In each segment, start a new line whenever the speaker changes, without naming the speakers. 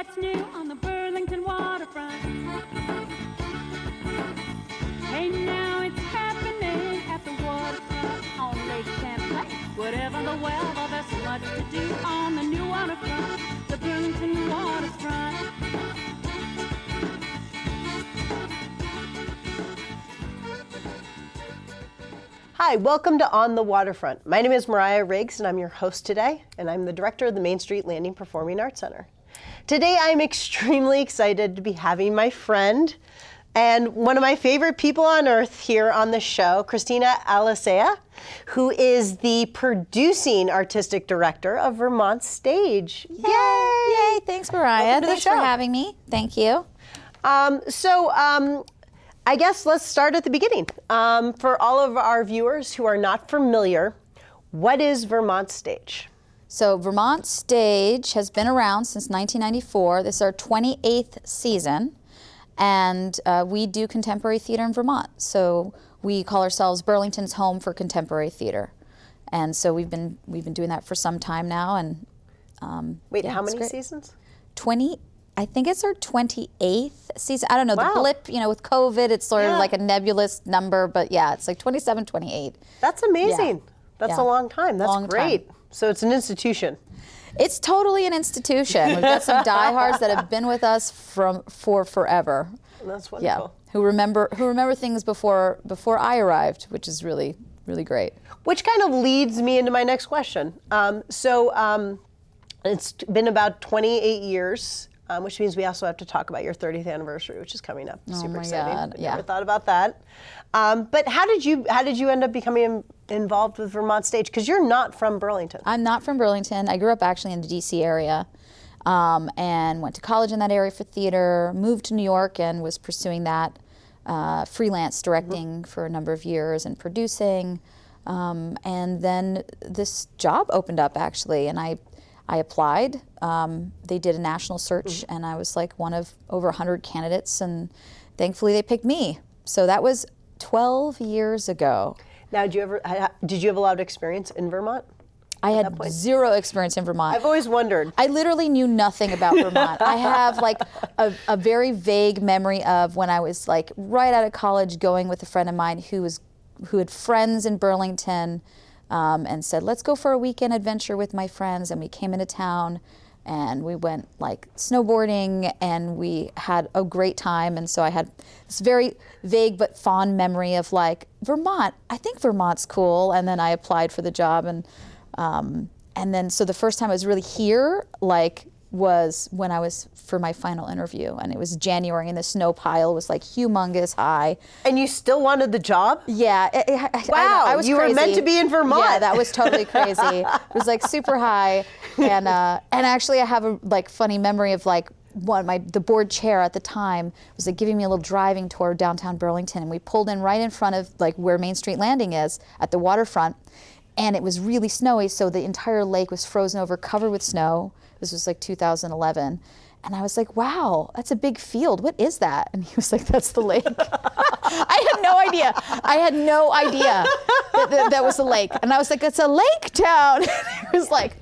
what's new on the Burlington waterfront. Hey, now it's happening at the waterfront on Lake Champlain. Whatever the weather, there's much to do on the new waterfront, the Burlington waterfront.
Hi, welcome to On the Waterfront. My name is Mariah Riggs, and I'm your host today, and I'm the director of the Main Street Landing Performing Arts Center. Today, I'm extremely excited to be having my friend and one of my favorite people on earth here on the show, Christina Alicea, who is the producing artistic director of Vermont Stage. Yay!
Yay! Thanks, Mariah.
Welcome to the
Thanks for having me. Thank you.
Um, so, um, I guess let's start at the beginning. Um, for all of our viewers who are not familiar, what is Vermont Stage?
So, Vermont Stage has been around since 1994. This is our 28th season, and uh, we do contemporary theater in Vermont. So, we call ourselves Burlington's home for contemporary theater, and so we've been we've been doing that for some time now. And um,
Wait,
yeah,
how many
great.
seasons?
20 I think it's our 28th season. I don't know,
Wow.
the blip, you know, with COVID, it's sort
Yeah.
of like a nebulous number, but yeah, it's like 27, 28.
That's amazing. That's
Yeah.
a long time. That's
Long time.
So it's an institution.
It's totally an institution. We've got some diehards that have been with us from for forever.
That's wonderful.
Yeah, who remember who remember things before before I arrived, which is really really great.
Which kind of leads me into my next question. Um, so um, it's been about 28 years, um, which means we also have to talk about your 30th anniversary, which is coming up. Super
Oh my
exciting.
God,
I
yeah.
Never thought about that. Um, but how did you how did you end up becoming in- involved with Vermont Stage? Because you're not from Burlington.
I'm not from Burlington. I grew up actually in the DC area. Um, and went to college in that area for theater, moved to New York and was pursuing that uh, freelance directing for a number of years and producing. Um, and then this job opened up actually, and I, I applied. Um, they did a national search, and I was like one of over 100 candidates, and thankfully they picked me. So that was 12 years ago.
Now, did you ever did you have a lot of experience in Vermont?
I had zero experience in Vermont.
I've always wondered.
I literally knew nothing about Vermont. I have like a, a very vague memory of when I was like right out of college going with a friend of mine who was who had friends in Burlington um, and said, let's go for a weekend adventure with my friends. And we came into town and we went like snowboarding and we had a great time. And so I had this very vague but fond memory of like Vermont. I think Vermont's cool. And then I applied for the job and um, and then so the first time I was really here, like was when I was for my final interview, and it was January, and the snow pile was like humongous high.
And you still wanted the job?
Yeah. it- it- I- I,
Wow,
I was
you were meant to be in Vermont.
Yeah, that was totally crazy. it was like super high, and uh, and actually I have a like funny memory of like one my the board chair at the time was like giving me a little driving tour downtown Burlington, and we pulled in right in front of like where Main Street Landing is at the waterfront, and it was really snowy, so the entire lake was frozen over, covered with snow. This was like 2011. And I was like, wow, that's a big field. What is that? And he was like, that's the lake. I had no idea. I had no idea that, that that was a lake. And I was like, it's a lake town. he was like,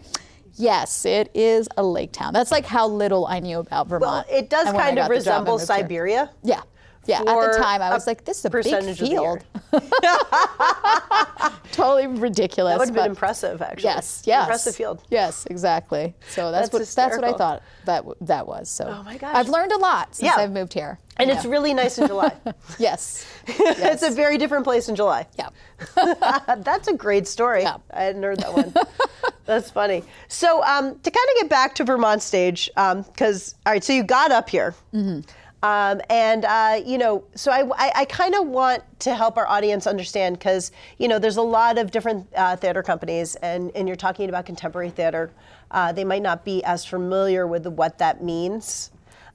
yes, it is a lake town. That's like how little I knew about Vermont.
Well, it does
And when I
kind of
got the job, I
resemble
here.
Siberia.
Yeah. Yeah, at the time I was like, this is a big field. totally ridiculous.
That would have been impressive, actually.
Yes, yes.
Impressive field.
Yes, exactly. So that's,
That's
what that's what I thought that that was. So
Oh my gosh.
I've learned a lot since
Yeah.
I've moved here.
And
Yeah.
it's really nice in July.
yes.
it's a very different place in July.
Yeah.
That's a great story.
Yeah.
I hadn't heard that one. That's funny. So um, to kind of get back to Vermont stage, because all right, so you got up here,
Mm-hmm.
Um, and uh, you know, so I, I, I kind of want to help our audience understand because you know, there's a lot of different uh, theater companies, and and you're talking about contemporary theater. Uh, they might not be as familiar with what that means.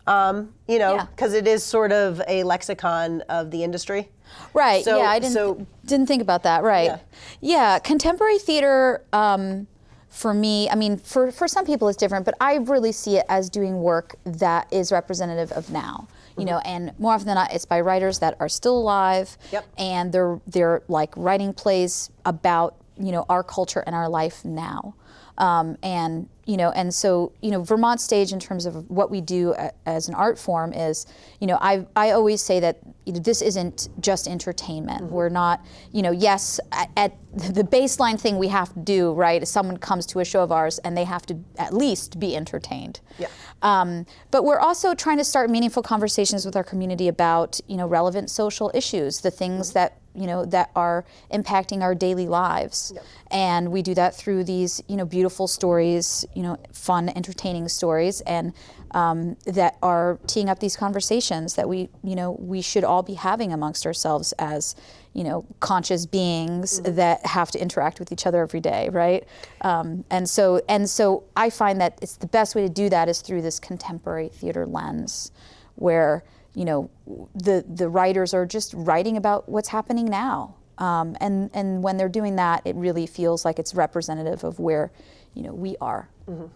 Um, you know,
Yeah.
because it is sort of a lexicon of the industry.
Right.
So-
yeah, I didn't
so-
didn't think about that. Right.
Yeah.
Yeah, contemporary theater um, for me, I mean, for for some people it's different, but I really see it as doing work that is representative of now. You know, and more often than not, it's by writers that are still alive,
Yep.
and they're they're like writing plays about you know our culture and our life now. Um, and you know, and so you know, Vermont Stage in terms of what we do a, as an art form is, you know, I I always say that you know, this isn't just entertainment. We're not, you know, yes, at, at the baseline thing we have to do, right, is someone comes to a show of ours and they have to at least be entertained.
Yeah.
Um, but we're also trying to start meaningful conversations with our community about, you know, relevant social issues, the things that you know that are impacting our daily lives. And we do that through these you know beautiful stories you know fun entertaining stories and um, that are teeing up these conversations that we you know we should all be having amongst ourselves as you know conscious beings that have to interact with each other every day right? Um, and so and so i find that it's the best way to do that is through this contemporary theater lens where you know, the the writers are just writing about what's happening now. Um, and and when they're doing that, it really feels like it's representative of where, you know, we are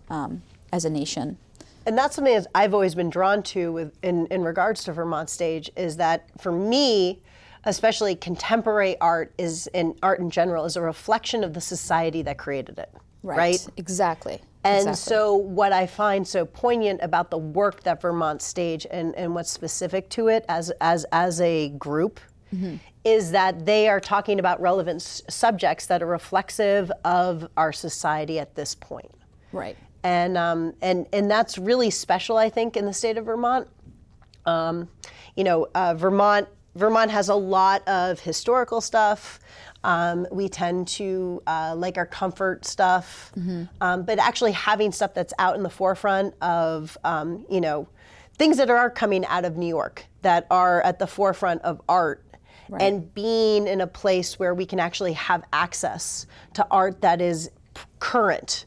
um, as a nation.
And that's something that I've always been drawn to with in, in regards to Vermont Stage is that for me, especially contemporary art is and art in general is a reflection of the society that created it. Right.
Exactly.
And
exactly.
so, what I find so poignant about the work that Vermont Stage and, and what's specific to it as, as, as a group is that they are talking about relevant s- subjects that are reflexive of our society at this point.
right.
And, um, and, and that's really special, I think, in the state of Vermont. Um, you know, uh, Vermont Vermont has a lot of historical stuff. Um, we tend to uh, like our comfort stuff, um, but actually having stuff that's out in the forefront of um, you know things that are coming out of New York that are at the forefront of art. And being in a place where we can actually have access to art that is current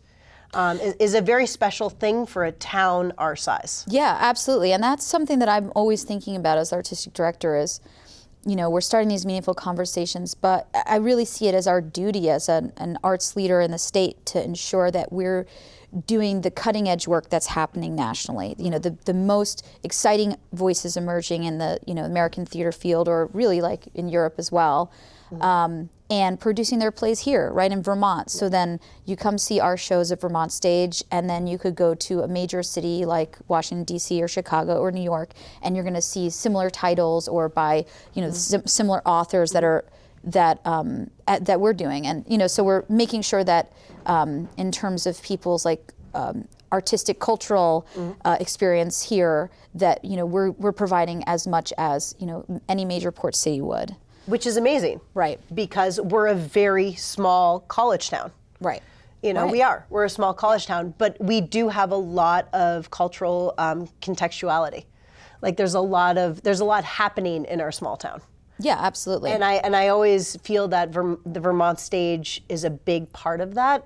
um, is, is a very special thing for a town our size.
Yeah, absolutely. And that's something that I'm always thinking about as artistic director is, you know, we're starting these meaningful conversations, but I really see it as our duty as an, an arts leader in the state to ensure that we're doing the cutting edge work that's happening nationally. You know, the, the most exciting voices emerging in the, you know, American theater field or really like in Europe as well. Um, and producing their plays here, right in Vermont. So then you come see our shows at Vermont Stage, and then you could go to a major city like Washington D.C. or Chicago or New York, and you're going to see similar titles or by you know sim- similar authors that are that um, at, that we're doing, and you know so we're making sure that um, in terms of people's like um, artistic cultural uh, experience here that you know we're we're providing as much as you know any major port city would.
Which is amazing.
Right.
Because we're a very small college town.
Right.
You know,
Right.
we are. We're a small college town, but we do have a lot of cultural um, contextuality. Like there's a lot of there's a lot happening in our small town.
Yeah, absolutely.
And I and I always feel that Verm- the Vermont stage is a big part of that.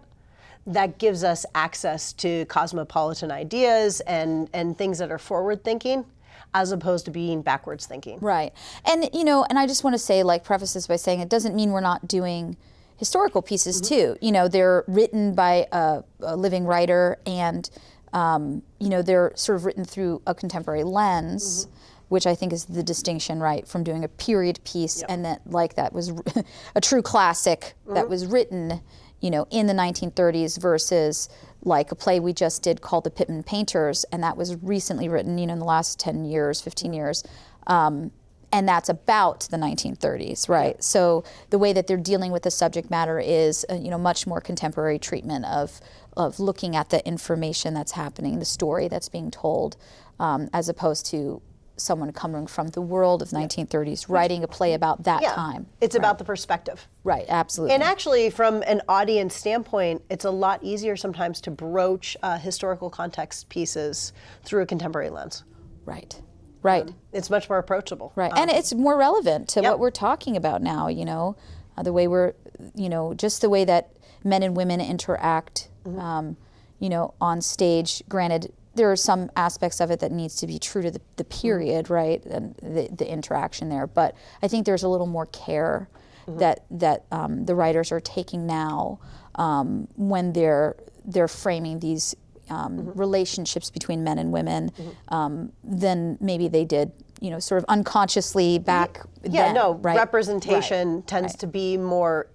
That gives us access to cosmopolitan ideas and and things that are forward thinking, as opposed to being backwards thinking.
Right. And you know, and I just want to say like preface this by saying it doesn't mean we're not doing historical pieces mm-hmm. too. You know, they're written by a, a living writer and um, you know, they're sort of written through a contemporary lens. Mm-hmm. Which I think is the distinction, right, from doing a period piece and that, like that, was a true classic that mm-hmm. was written, you know, in the 1930s versus like a play we just did called The Pitmen Painters, and that was recently written, you know, in the last 10 years, 15 years. Um, and that's about the 1930s, right? So the way that they're dealing with the subject matter is, uh, you know, much more contemporary treatment of of looking at the information that's happening, the story that's being told, um, as opposed to someone coming from the world of 1930s writing a play about that
Yeah.
time.
It's about the perspective.
Right, absolutely.
And actually, from an audience standpoint, it's a lot easier sometimes to broach uh, historical context pieces through a contemporary lens.
right, right.
It's much more approachable.
Right, and it's more relevant to
Yep.
what we're talking about now. You know, uh, the way we're, you know, just the way that men and women interact. Um, you know, on stage. Granted, there are some aspects of it that needs to be true to the, the period, right, and the, the interaction there. But I think there's a little more care that that um, the writers are taking now um, when they're they're framing these. Um, relationships between men and women um, than maybe they did, you know, sort of unconsciously back
Yeah,
then,
no,
right?
representation tends to be more,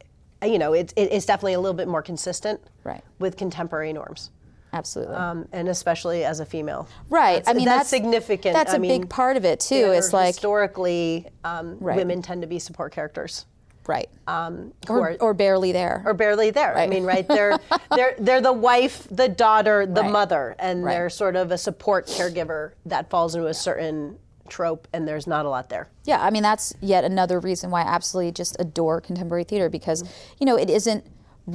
you know, it's, it- it's definitely a little bit more consistent
Right.
with contemporary norms.
Absolutely.
um, and especially as a female.
Right.
That's,
I mean,
that's,
that's-
significant.
That's
a
a big part of it too.
It's
It's like
historically, um,
Right.
women tend to be support characters.
right.
who
or,
are-
or barely there.
or barely there. I mean, right? They're they're they're the wife, the daughter, the
Right.
mother, and
Right.
they're sort of a support caregiver that falls into a certain trope, and there's not a lot there.
Yeah, I mean that's yet another reason why I absolutely just adore contemporary theater because
Mm-hmm.
you know it isn't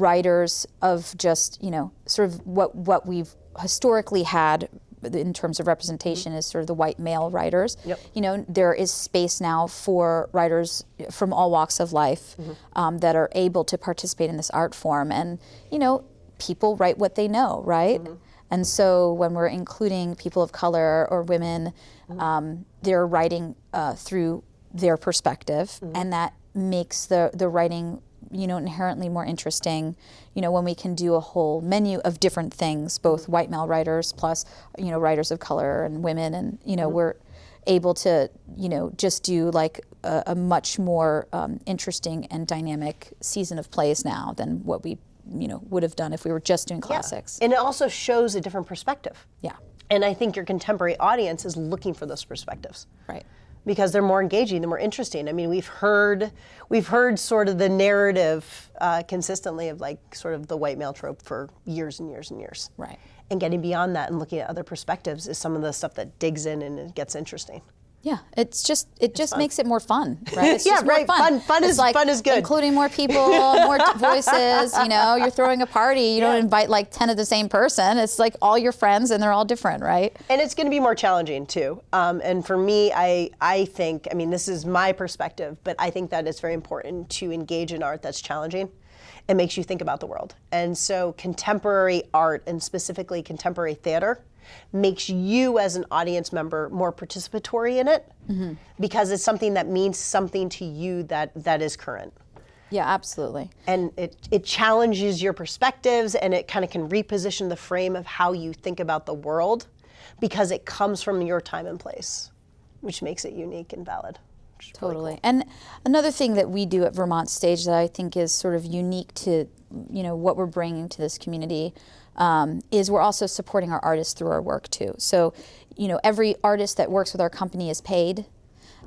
writers of just you know sort of what what we've historically had in terms of representation is sort of the white male writers.
Mm-hmm. Yep.
You know there is space now for writers from all walks of life
Mm-hmm.
um, that are able to participate in this art form, and you know people write what they know, right?
Mm-hmm.
And so when we're including people of color or women, um, they're writing uh, through their perspective, and that makes the the writing you know inherently more interesting. You know when we can do a whole menu of different things, both white male writers plus you know writers of color and women, and you know we're able to you know just do like a, a much more um, interesting and dynamic season of plays now than what we you know would have done if we were just doing classics.
And it also shows a different perspective.
Yeah.
And I think your contemporary audience is looking for those perspectives.
Right.
Because they're more engaging, they're more interesting. I mean, we've heard we've heard sort of the narrative uh, consistently of like sort of the white male trope for years and years and years.
Right.
And getting beyond that and looking at other perspectives is some of the stuff that digs in and it gets interesting.
Yeah, it's just it just makes it more fun, right? It's
Yeah,
just more
right. Fun- fun
It's
is-
like
fun is good.
Including more people, more voices. You know, you're throwing a party. You don't invite like ten of the same person. It's like all your friends, and they're all different, right?
And it's going to be more challenging too. Um, and for me, I I think I mean this is my perspective, but I think that it's very important to engage in art that's challenging. It makes you think about the world. And so contemporary art and specifically contemporary theater makes you as an audience member more participatory in it mm-hmm. because it's something that means something to you that that is current
Yeah, absolutely.
and it, it challenges your perspectives and it kind of can reposition the frame of how you think about the world because it comes from your time and place which makes it unique and valid which is really
Totally. And another thing that we do at Vermont Stage that I think is sort of unique to, you know, what we're bringing to this community um, is we're also supporting our artists through our work too. So, you know, every artist that works with our company is paid.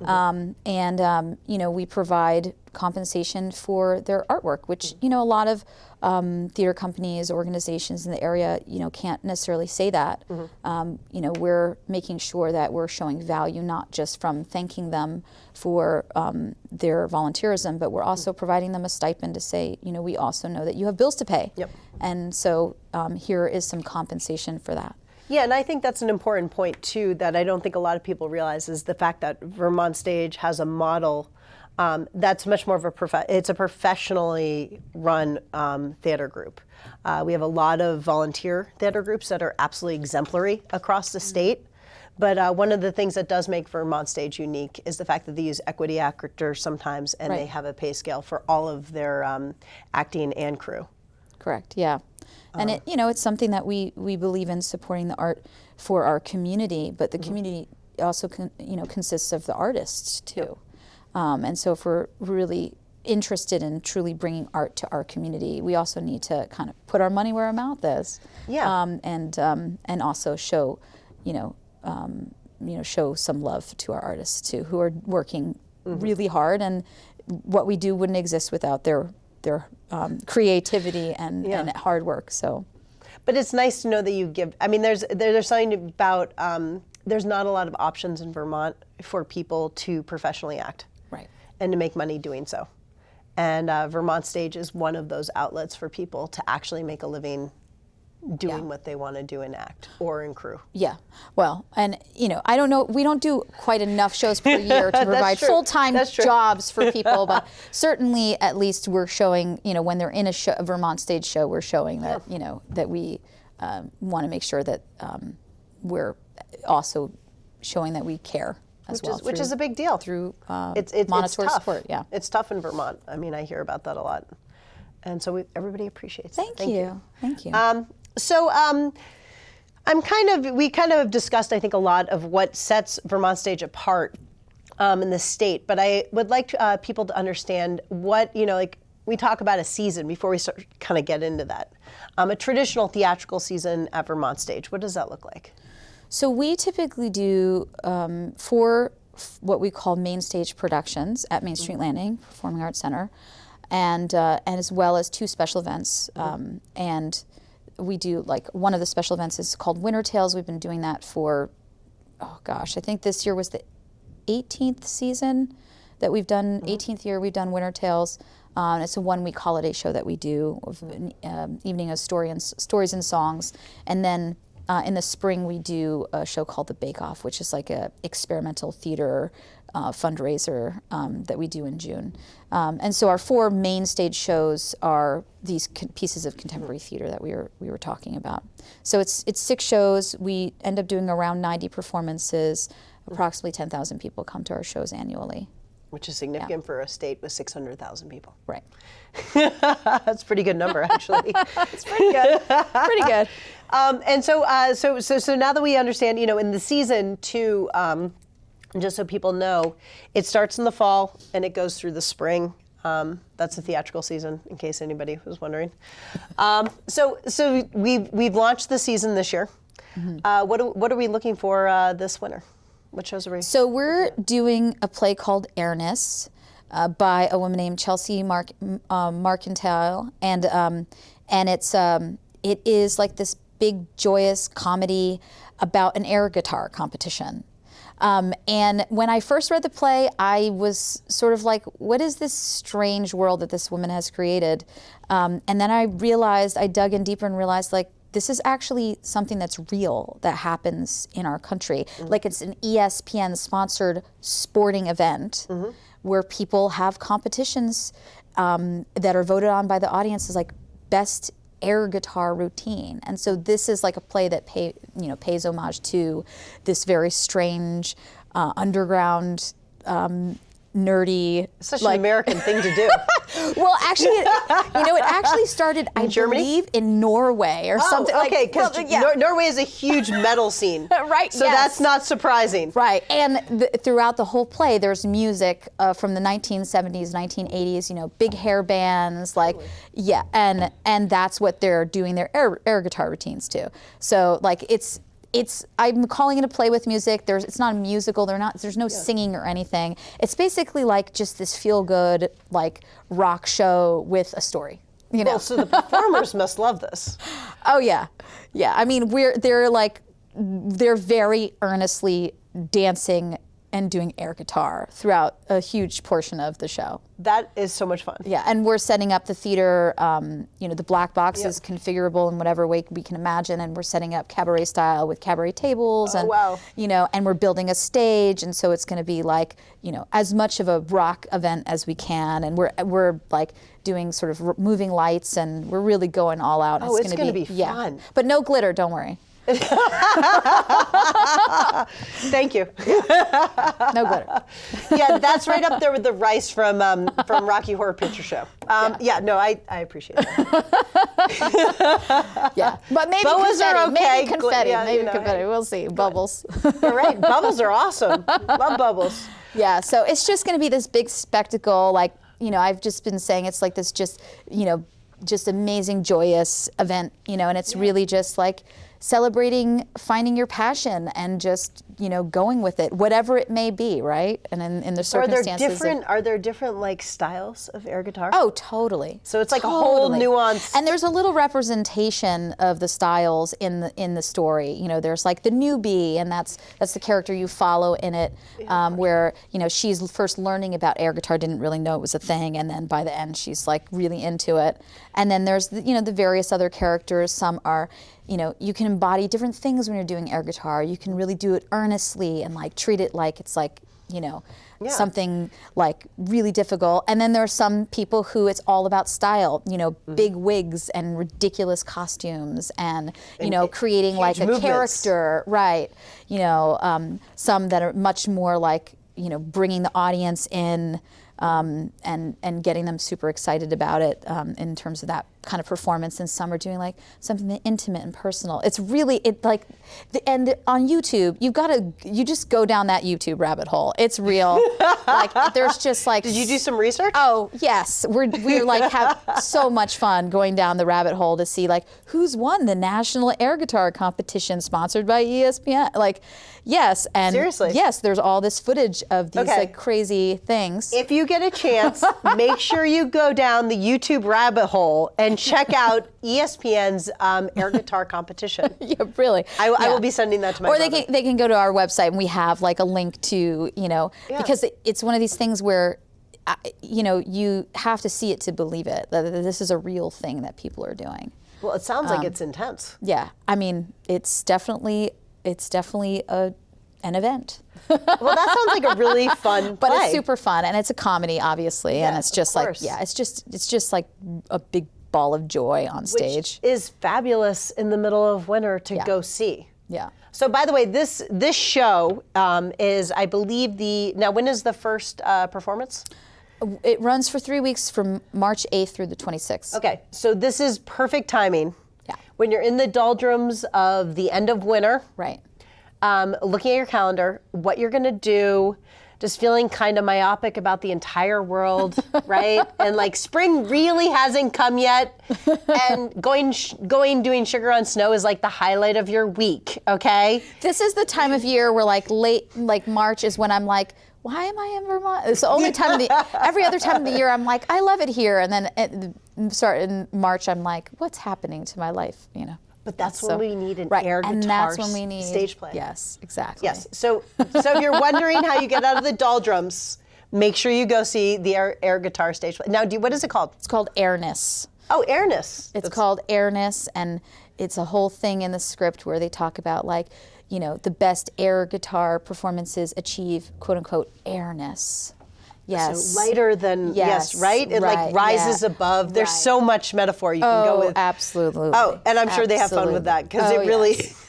Um, and um, you know we provide compensation for their artwork, which you know a lot of um, theater companies, organizations in the area, you know, can't necessarily say that. Um, you know, we're making sure that we're showing value not just from thanking them for um, their volunteerism, but we're also providing them a stipend to say, you know, we also know that you have bills to pay,
Yep.
and so um, here is some compensation for that.
Yeah, and I think that's an important point too that I don't think a lot of people realize is the fact that Vermont Stage has a model um, that's much more of a prof- it's a professionally run um, theater group. Uh, we have a lot of volunteer theater groups that are absolutely exemplary across the state. But uh, one of the things that does make Vermont Stage unique is the fact that they use equity actors sometimes, and they have a pay scale for all of their um, acting and crew.
Correct. Yeah, and it you know it's something that we we believe in supporting the art for our community, but the community also con, you know consists of the artists too, um, and so if we're really interested in truly bringing art to our community, we also need to kind of put our money where our mouth is.
Yeah.
Um, and um, and also show, you know. Um, you know, show some love to our artists too, who are working really hard, and what we do wouldn't exist without their their um, creativity and,
Yeah.
and hard work. So,
But it's nice to know that you give. I mean, there's there's something about um, there's not a lot of options in Vermont for people to professionally act. And to make money doing so. And uh, Vermont Stage is one of those outlets for people to actually make a living doing
Yeah.
what they want to do in act or in crew.
Yeah. Well, and you know, I don't know. We don't do quite enough shows per year to provide full time jobs for people, but certainly, at least we're showing. You know, when they're in a, show, a Vermont stage show, we're showing that you know that we um, want to make sure that um, we're also showing that we care as
Which
well.
is which is a big deal.
through uh,
it's, it's, it's
monetary
tough.
support. Yeah.
It's tough in Vermont. I mean, I hear about that a lot. And so we, everybody appreciates it.
Thank, you. Thank you.
Um, so um, I'm kind of we kind of have discussed I think a lot of what sets Vermont Stage apart um, in the state, but I would like uh, people to understand what you know like we talk about a season before we start kind of get into that. um, a traditional theatrical season at Vermont Stage. What does that look like?
So we typically do um, four what we call main stage productions at Main Street Landing Performing Arts Center, and uh, and as well as two special events. Um, and we do like one of the special events is called Winter Tales. We've been doing that for oh gosh, I think this year was the 18th season that we've done. 18th year we've done Winter Tales. Um, it's a one-week holiday show that we do, of an um, evening of story and stories and songs, and then uh, in the spring we do a show called The Bake Off, which is like a experimental theater uh, fundraiser um, that we do in June. Um, and so our four main stage shows are these pieces of contemporary theater that we were we were talking about. So it's it's six shows. We end up doing around 90 performances. Approximately 10,000 people come to our shows annually.
Which is significant for a state with 600,000 people.
Right.
That's a pretty good number, actually.
It's pretty good. pretty good.
Um, and so, uh, so, so, so now that we understand, you know, in the season two, um, just so people know, it starts in the fall and it goes through the spring. Um, that's the theatrical season, in case anybody was wondering. Um, so, so we've we've launched the season this year. Uh, what do, what are we looking for uh, this winter? What shows are we?
So we're doing a play called Airness uh, by a woman named Chelsea Mark, um, Marcantel, and um, and it's um, it is like this big joyous comedy about an air guitar competition. Um, and when I first read the play, I was sort of like, what is this strange world that this woman has created? Um, and then I realized, I dug in deeper and realized, like, this is actually something that's real that happens in our country. Like it's an ESPN sponsored sporting event where people have competitions um, that are voted on by the audience as like best air guitar routine. And so this is like a play that pay, you know pays homage to this very strange uh, underground um, nerdy
Such
like
an American thing to do.
well, actually, it, you know, it actually started, I
Germany?
believe, in Norway or something.
Oh,
like-
okay, because
well, yeah.
Norway is a huge metal scene.
Right,
So
yes.
that's not surprising.
Right, and th- throughout the whole play, there's music uh, from the 1970s, 1980s. You know, big hair bands, like yeah, and and that's what they're doing their air, air guitar routines to. So like it's it's I'm calling it a play with music. There's it's not a musical. They're not. There's no singing or anything. It's basically like just this feel good like rock show with a story. You know.
Well, so the performers must love this.
Oh yeah, yeah. I mean, we're they're like they're very earnestly dancing and doing air guitar throughout a huge portion of the show.
That is so much fun.
Yeah, and we're setting up the theater. Um, you know, the black box is configurable in whatever way we can imagine, and we're setting up cabaret style with cabaret tables, and
wow.
you know, and we're building a stage, and so it's going to be like you know as much of a rock event as we can, and we're we're like doing sort of r- moving lights, and we're really going all out.
Oh, it's
gonna
gonna be
yeah,
fun.
but no glitter. Don't worry,
Thank you.
no glitter.
yeah, that's right up there with the rice from um, from Rocky Horror Picture Show. Um, yeah. no, I, I appreciate that.
Yeah, but maybe
Boas
confetti.
are okay.
Maybe confetti.
yeah,
maybe
you know,
confetti.
hey.
We'll see. Bubbles.
All right, bubbles are awesome. Love bubbles.
Yeah, so it's just going to be this big spectacle. Like, you know, I've just been saying it's like this just, you know, just amazing, joyous event, you know, and it's really just like celebrating finding your passion and just, you know, going with it, whatever it may be, right? And in, in the
Are there
circumstances. of-
different? Are there different like styles of air guitar?
Oh, totally.
So it's like a whole nuance.
And there's a little representation of the styles in the in the story. You know, there's like the newbie, and that's that's the character you follow in it, um, where you know she's first learning about air guitar, didn't really know it was a thing, and then by the end she's like really into it. And then there's the, you know the various other characters. Some are you know, you can embody different things when you're doing air guitar. You can really do it earnestly and like treat it like it's like, you know, something like really difficult. And then there are some people who it's all about style, you know,
Mm-hmm.
big wigs and ridiculous costumes and, you know, creating like a
movements.
character, right? You know, um, some that are much more like, you know, bringing the audience in um, and and getting them super excited about it um, in terms of that kind of performance, and some are doing like something intimate and personal. It's really it like, the, and on YouTube, you've got to you just go down that YouTube rabbit hole. It's real. like there's just like.
Did you do some research?
Oh yes, we're we're like have so much fun going down the rabbit hole to see like who's won the national air guitar competition sponsored by ESPN. Like, yes, and
Seriously?
yes, there's all this footage of these
Okay.
like crazy things.
If you get a chance, make sure you go down the YouTube rabbit hole and check out ESPN's um, air guitar competition.
yeah, really.
I, I will be sending that to my
or
brother.
they can they can go to our website and we have like a link to you know
Yeah.
because it- it's one of these things where you know you have to see it to believe it that this is a real thing that people are doing.
well, it sounds
Um,
like it's intense.
Yeah, I mean it's definitely it's definitely a an event.
Well, that sounds like a really fun
But
play.
it's super fun and it's a comedy obviously and it's just like yeah, it's just it's just like a big ball of joy on
Which
stage.
is fabulous in the middle of winter to
Yeah.
go see.
yeah.
So, by the way, this this show um, is, I believe, the now. When is the first uh, performance?
It runs for 3 weeks from March 8th through the 26th.
Okay, so this is perfect timing.
Yeah.
When you're in the doldrums of the end of winter,
Right.
um, looking at your calendar, what you're going to do, just feeling kind of myopic about the entire world, right? And like spring really hasn't come yet, and going sh- going doing sugar on snow is like the highlight of your week. Okay.
This is the time of year where like late, like March is when I'm like, why am I in Vermont? It's the only time of the, every other time of the year I'm like, I love it here. And then the start in March, I'm like, what's happening to my life? You know?
But that's
So-
when we need an
right.
air
and
guitar
that's when we need
stage play.
Yes, exactly.
Yes. So, so if you're wondering how you get out of the doldrums, make sure you go see the air, air guitar stage play. Now, do, what is it called?
It's called airness.
Oh, airness.
It's called airness, and it's a whole thing in the script where they talk about like, you know, the best air guitar performances achieve quote unquote airness. Yes.
lighter than yes,
Yes,
right? It
right,
like rises
yeah,
above. There's
right.
so much metaphor you can go
Oh,
with.
absolutely.
Oh, and I'm sure they have fun with that because
Absolutely.
it
Oh,
really.
yes.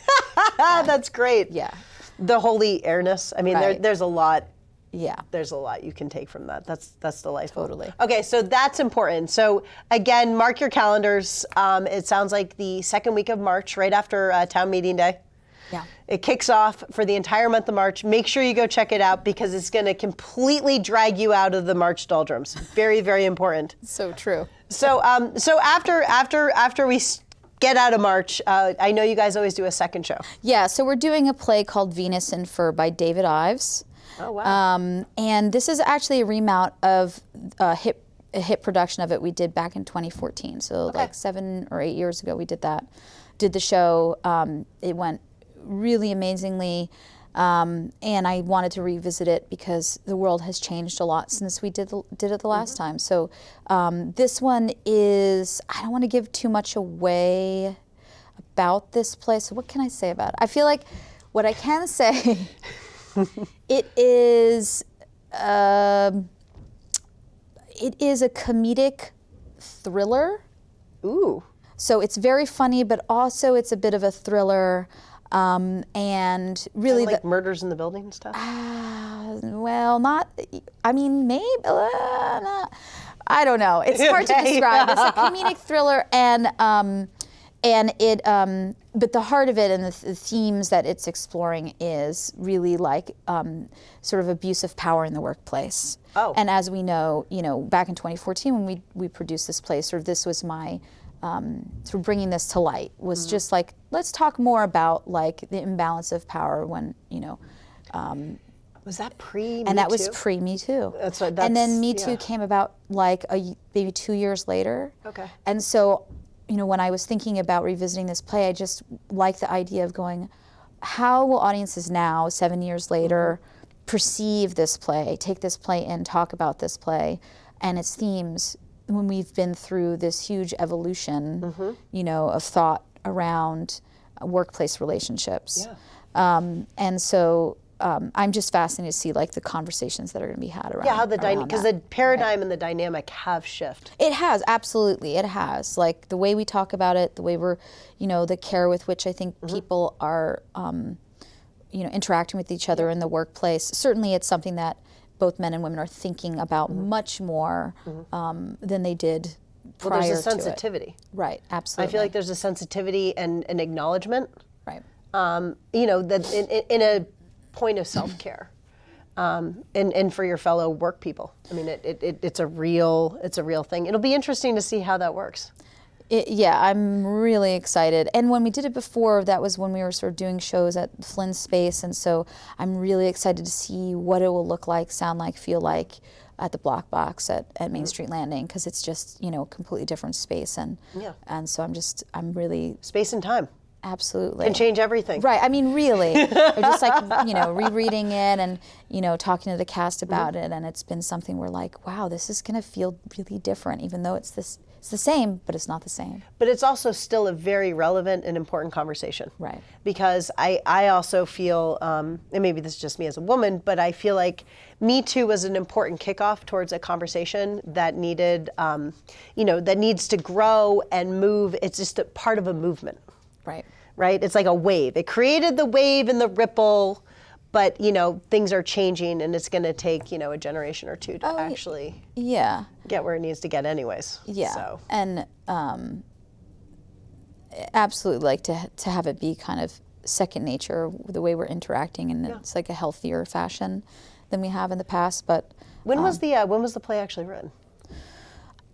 that's great.
Yeah.
The holy airness. I mean, there, there's a lot.
Yeah.
There's a lot you can take from that. That's that's delightful.
Totally.
Okay, so that's important. So again, mark your calendars. Um, it sounds like the second week of March, right after uh, town meeting day.
Yeah.
It kicks off for the entire month of March. Make sure you go check it out because it's going to completely drag you out of the March doldrums. Very, very important.
So true.
So, um, so after after after we get out of March, uh, I know you guys always do a second show.
Yeah, so we're doing a play called Venus in Fur by David Ives.
Oh wow!
Um, and this is actually a remount of a hit, a hit production of it we did back in 2014. So like seven or eight years ago, we did that. Did the show. Um, it went really amazingly. Um, and I wanted to revisit it because the world has changed a lot since we did the, did it the last time. So um, this one is I don't want to give too much away about this place. So what can I say about it? I feel like what I can say it is um, it is a comedic thriller.
Ooh,
So it's very funny, but also it's a bit of a thriller. Um, and really,
like
the,
murders in the building and stuff.
well, not. I mean, maybe. Uh, not, I don't know. It's hard to describe. It's a comedic thriller, and um, and it. Um, but the heart of it and the, the themes that it's exploring is really like um, sort of abuse of power in the workplace.
Oh.
And as we know, you know, back in 2014 when we we produced this play, sort of this was my um, of bringing this to light was
Mm-hmm.
just like let's talk more about like the imbalance of power when you know
Was that pre?
and that was pre Me Too.
That's right,
and then
that's-
Me Too
yeah.
came about like a maybe two years later.
Okay.
And so, you know, when I was thinking about revisiting this play, I just like the idea of going, how will audiences now, seven years later, perceive this play, take this play in, talk about this play and its themes when we've been through this huge evolution,
Mm-hmm.
you know, of thought around workplace relationships.
Yeah.
Um, and so um, I'm just fascinated to see like the conversations that are going to be had around.
Yeah, how the because the paradigm and the dynamic have shifted.
It has absolutely. It has like the way we talk about it, the way we're, you know, the care with which I think
Mm-hmm.
people are, um, you know, interacting with each other in the workplace. Certainly, it's something that both men and women are thinking about
Mm-hmm.
much more um, than they did prior
Well, there's a sensitivity.
Right, absolutely.
I feel like there's a sensitivity and an acknowledgement.
right.
um, you know, that in, in, in a point of self care, um, and and for your fellow work people. I mean, it, it, it, it's a real it's a real thing. It'll be interesting to see how that works.
It, yeah, I'm really excited. And when we did it before, that was when we were sort of doing shows at Flynn Space, and so I'm really excited to see what it will look like, sound like, feel like at the Black Box at, at Main mm-hmm. Street Landing because it's just you know a completely different space, and
Yeah.
and so I'm just I'm really
Space and time
absolutely
can change everything.
Right. I mean, really, or just like you know, rereading it and you know, talking to the cast about mm-hmm. it, and it's been something where like, wow, this is gonna feel really different, even though it's this, it's the same, but it's not the same.
But it's also still a very relevant and important conversation.
Right.
Because I, I also feel, um, and maybe this is just me as a woman, but I feel like Me Too was an important kickoff towards a conversation that needed, um, you know, that needs to grow and move. It's just a part of a movement.
Right.
right? It's like a wave. It created the wave and the ripple, but you know things are changing, and it's going to take you know a generation or two to
Oh,
actually
Yeah.
Get where it needs to get, anyways.
Yeah.
So
And um, absolutely, like to to have it be kind of second nature, the way we're interacting, and it's like a healthier fashion than we have in the past, but.
when was the uh, when was the play actually written?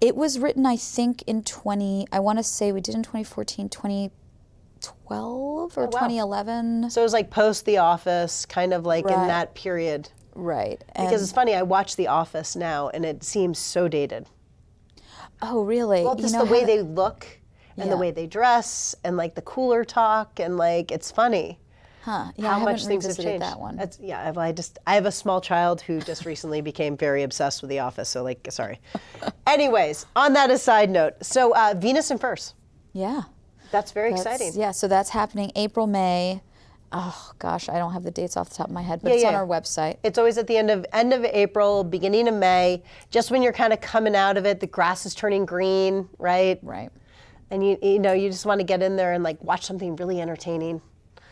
It was written, I think, in 20, I want to say we did in 2014, 2012 or
wow.
2011.
So it was like post The Office, kind of like in that period.
Right.
Because it's funny, I watch The Office now, and it seems so dated.
oh, really?
Well,
You
just
know,
the way they look and the way they dress, and like the cooler talk, and like it's funny.
Huh. Yeah,
how
haven't
much things have changed.
that one.
That's, yeah, I've- I just I have a small child who just recently became very obsessed with The Office. So like, sorry. Anyways, on that aside note, so uh, Venus and Furs.
yeah.
That's very
That's-
exciting.
Yeah, so that's happening April, May. Oh, gosh, I don't have the dates off the top of my head, but
Yeah,
it's on our website.
It's always at the end of end of April, beginning of May, just when you're kind of coming out of it. The grass is turning green, right?
Right.
And you you know you just want to get in there and like watch something really entertaining.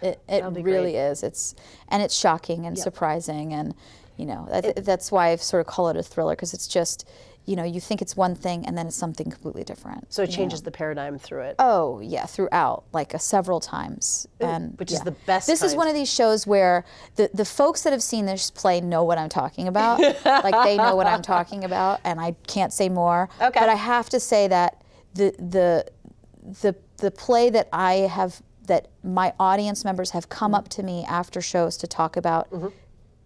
It, it really
great.
is. It's and it's shocking and surprising, and you know I th- that's why I sort of call it a thriller because it's just you know you think it's one thing and then it's something completely different.
So it changes the paradigm through it.
Oh yeah, throughout like uh, several times, and
which is the best
This is one of these shows where the the folks that have seen this play know what I'm talking about. like they know what I'm talking about, and I can't say more.
Okay.
But I have to say that the the the the play that I have that my audience members have come up to me after shows to talk about
Mm-hmm.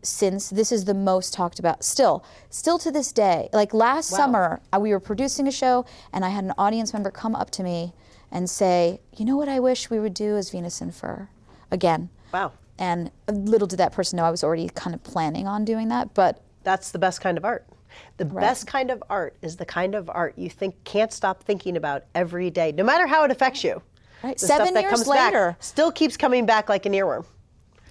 Since this is the most talked about still still to this day like last summer uh, we were producing a show and i had an audience member come up to me and say you know what i wish we would do as venus in fur again
Wow,
and little did that person know i was already kind of planning on doing that but
that's the best kind of art. The best kind of art is the kind of art you think can't stop thinking about every day, no matter how it affects you.
Right. Seven years
comes back
later.
still keeps coming back like an earworm.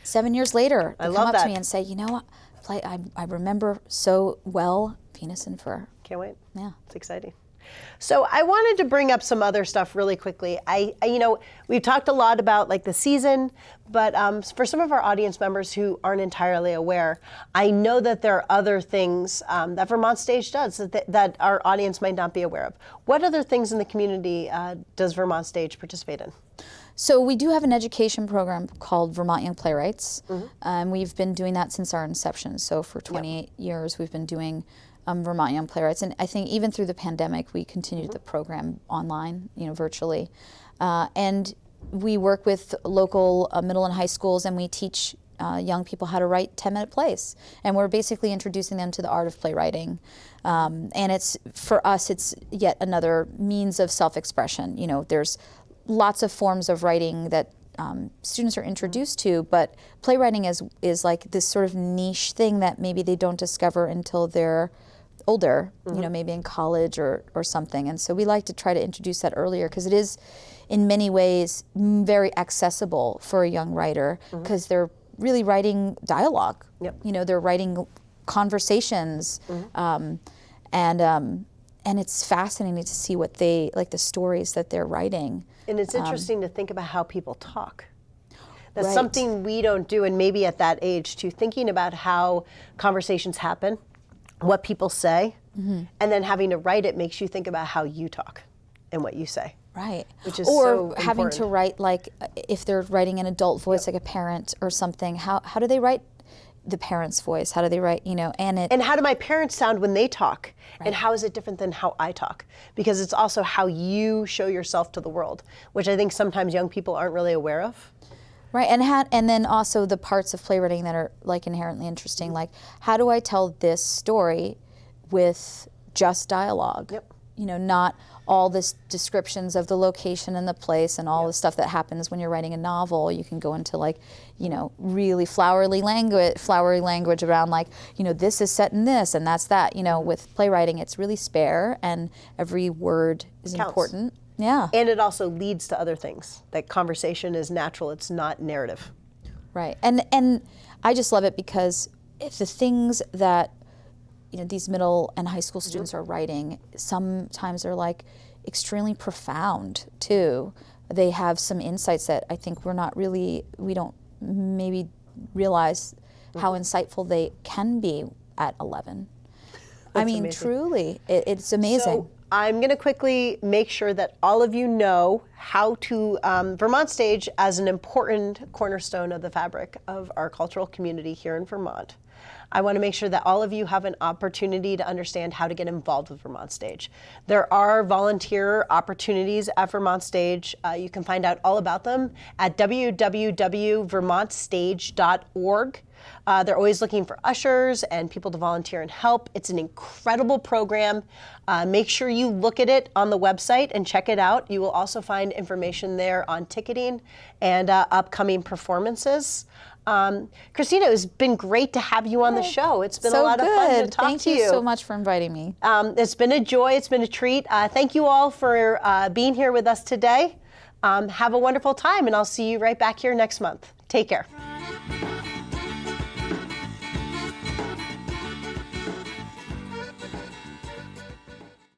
Seven years later they
I
come up
that.
to me and say you know what play I, I remember so well venus in fur
Can't wait.
Yeah.
It's exciting. So I wanted to bring up some other stuff really quickly. I, I you know, we've talked a lot about like the season, but um, for some of our audience members who aren't entirely aware, I know that there are other things um, that Vermont Stage does that, that our audience might not be aware of. What other things in the community uh, does Vermont Stage participate in?
So we do have an education program called Vermont Young Playwrights.
Mm-hmm.
Um, we've been doing that since our inception. So for 28 years, we've been doing um, Vermont Young Playwrights, and I think even through the pandemic, we continued the program online, you know, virtually, uh, and we work with local uh, middle and high schools, and we teach. Uh, young people how to write 10 minute plays and we're basically introducing them to the art of playwriting um, and it's for us it's yet another means of self-expression you know there's lots of forms of writing that um, students are introduced to, but playwriting is is like this sort of niche thing that maybe they don't discover until they're older, you know, maybe in college or, or something. And so we like to try to introduce that earlier because it is, in many ways, m- very accessible for a young writer because they're really writing dialogue.
Yep.
You know, they're writing conversations, um, and um, and it's fascinating to see what they like the stories that they're writing.
And it's um, interesting to think about how people talk. That's
Right.
something we don't do, and maybe at that age too, thinking about how conversations happen, what people say, mm-hmm. and then having to write it makes you think about how you talk and what you say.
Right.
Which is
or
so
having to write like if they're writing an adult voice like a parent or something, how how do they write the parent's voice? How do they write, you know, and it
And how do my parents sound when they talk? And how is it different than how I talk? Because it's also how you show yourself to the world, which I think sometimes young people aren't really aware of.
Right, and ha- and then also the parts of playwriting that are like inherently interesting, like how do I tell this story with just dialogue?
Yep.
You know, not all this descriptions of the location and the place and all the stuff that happens when you're writing a novel. You can go into like, you know, really flowery language, flowery language around like, you know, this is set in this and that's that. You know, with playwriting, it's really spare and every word is
Counts.
important. Yeah.
And it also leads to other things. That conversation is natural, it's not narrative.
Right. And and I just love it because if the things that you know these middle and high school mm-hmm. students are writing sometimes they're like extremely profound too. They have some insights that I think we're not really we don't maybe realize mm-hmm. how insightful they can be at 11. I mean,
amazing.
truly, it, it's amazing.
So I'm going to quickly make sure that all of you know how to um, Vermont Stage as an important cornerstone of the fabric of our cultural community here in Vermont. I want to make sure that all of you have an opportunity to understand how to get involved with Vermont Stage. There are volunteer opportunities at Vermont Stage. Uh, you can find out all about them at www.vermontstage.org. Uh, they're always looking for ushers and people to volunteer and help. It's an incredible program. Uh, make sure you look at it on the website and check it out. You will also find information there on ticketing and uh, upcoming performances. Um, Christina, it's been great to have you on the show. It's been
so
a lot
good.
of fun to talk
Thank
to
you so much for inviting me.
um, it's been a joy. It's been a treat. Uh, thank you all for uh, being here with us today. Um, have a wonderful time, and I'll see you right back here next month. Take care.